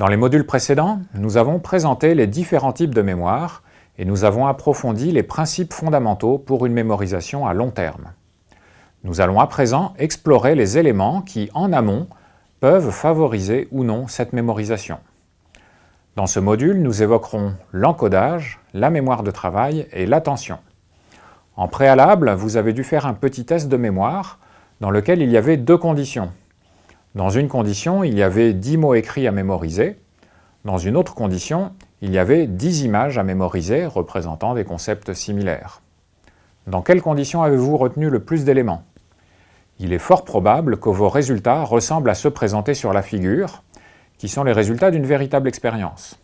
Dans les modules précédents, nous avons présenté les différents types de mémoire et nous avons approfondi les principes fondamentaux pour une mémorisation à long terme. Nous allons à présent explorer les éléments qui, en amont, peuvent favoriser ou non cette mémorisation. Dans ce module, nous évoquerons l'encodage, la mémoire de travail et l'attention. En préalable, vous avez dû faire un petit test de mémoire dans lequel il y avait deux conditions. Dans une condition, il y avait 10 mots écrits à mémoriser. Dans une autre condition, il y avait 10 images à mémoriser représentant des concepts similaires. Dans quelles conditions avez-vous retenu le plus d'éléments? Il est fort probable que vos résultats ressemblent à ceux présentés sur la figure, qui sont les résultats d'une véritable expérience.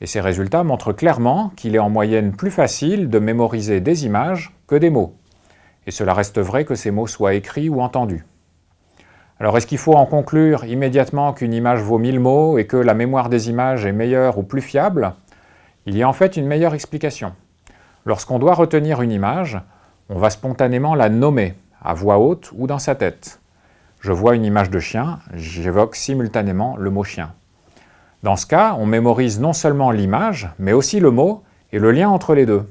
Et ces résultats montrent clairement qu'il est en moyenne plus facile de mémoriser des images que des mots. Et cela reste vrai que ces mots soient écrits ou entendus. Alors est-ce qu'il faut en conclure immédiatement qu'une image vaut mille mots et que la mémoire des images est meilleure ou plus fiable? Il y a en fait une meilleure explication. Lorsqu'on doit retenir une image, on va spontanément la nommer, à voix haute ou dans sa tête. Je vois une image de chien, j'évoque simultanément le mot chien. Dans ce cas, on mémorise non seulement l'image, mais aussi le mot et le lien entre les deux.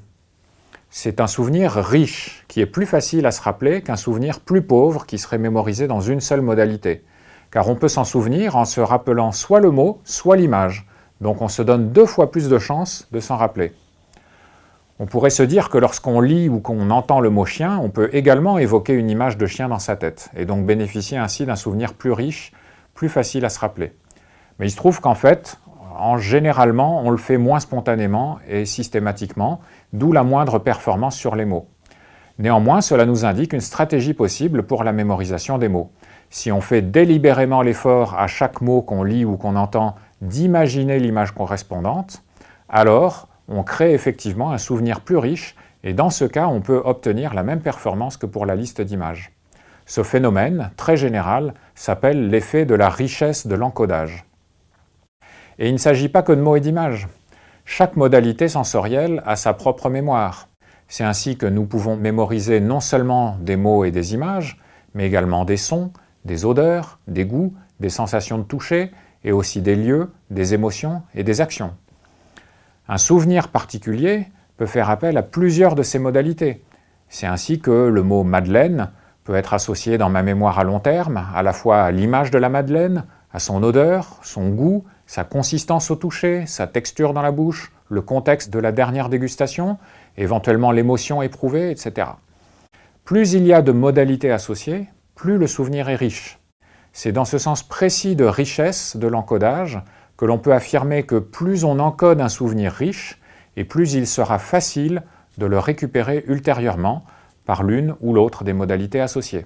C'est un souvenir riche, qui est plus facile à se rappeler qu'un souvenir plus pauvre qui serait mémorisé dans une seule modalité. Car on peut s'en souvenir en se rappelant soit le mot, soit l'image. Donc on se donne deux fois plus de chances de s'en rappeler. On pourrait se dire que lorsqu'on lit ou qu'on entend le mot chien, on peut également évoquer une image de chien dans sa tête, et donc bénéficier ainsi d'un souvenir plus riche, plus facile à se rappeler. Mais il se trouve qu'en fait, en généralement, on le fait moins spontanément et systématiquement, d'où la moindre performance sur les mots. Néanmoins, cela nous indique une stratégie possible pour la mémorisation des mots. Si on fait délibérément l'effort à chaque mot qu'on lit ou qu'on entend d'imaginer l'image correspondante, alors on crée effectivement un souvenir plus riche et dans ce cas, on peut obtenir la même performance que pour la liste d'images. Ce phénomène, très général, s'appelle l'effet de la richesse de l'encodage. Et il ne s'agit pas que de mots et d'images. Chaque modalité sensorielle a sa propre mémoire. C'est ainsi que nous pouvons mémoriser non seulement des mots et des images, mais également des sons, des odeurs, des goûts, des sensations de toucher, et aussi des lieux, des émotions et des actions. Un souvenir particulier peut faire appel à plusieurs de ces modalités. C'est ainsi que le mot « Madeleine » peut être associé dans ma mémoire à long terme, à la fois à l'image de la Madeleine, à son odeur, son goût, sa consistance au toucher, sa texture dans la bouche, le contexte de la dernière dégustation, éventuellement l'émotion éprouvée, etc. Plus il y a de modalités associées, plus le souvenir est riche. C'est dans ce sens précis de richesse de l'encodage que l'on peut affirmer que plus on encode un souvenir riche, et plus il sera facile de le récupérer ultérieurement par l'une ou l'autre des modalités associées.